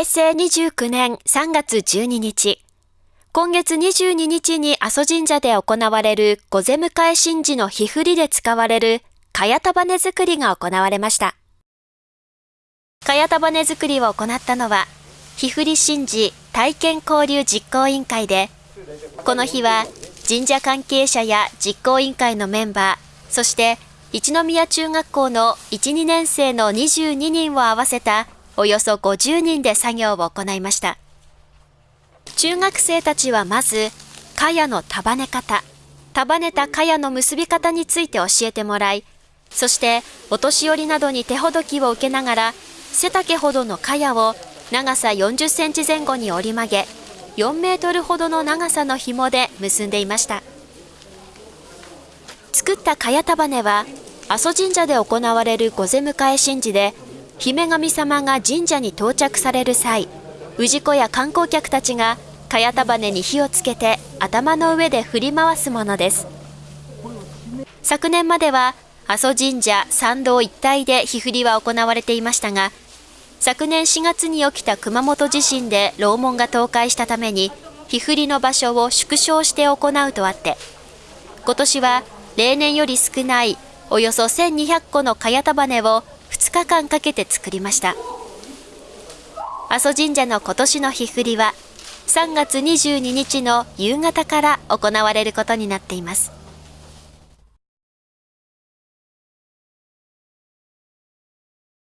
平成29年3月12日、今月22日に阿蘇神社で行われる御出迎え神事の火振りで使われる茅束ね作りが行われました。茅束ね作りを行ったのは、火振り神事体験交流実行委員会で、この日は神社関係者や実行委員会のメンバー、そして一宮中学校の1、2年生の22人を合わせたおよそ50人で作業を行いました。中学生たちはまず、茅の束ね方、束ねた茅の結び方について教えてもらい、そしてお年寄りなどに手ほどきを受けながら、背丈ほどの茅を長さ40センチ前後に折り曲げ、4メートルほどの長さの紐で結んでいました。作った茅束ねは、阿蘇神社で行われる御出迎え神事で、姫神様が神社に到着される際、氏子や観光客たちが茅束ねに火をつけて頭の上で振り回すものです。昨年までは阿蘇神社参道一帯で火振りは行われていましたが、昨年4月に起きた熊本地震で楼門が倒壊したために、火振りの場所を縮小して行うとあって、今年は例年より少ないおよそ1200個の茅束ねを2日間かけて作りました。阿蘇神社の今年の日振りは3月22日の夕方から行われることになっています。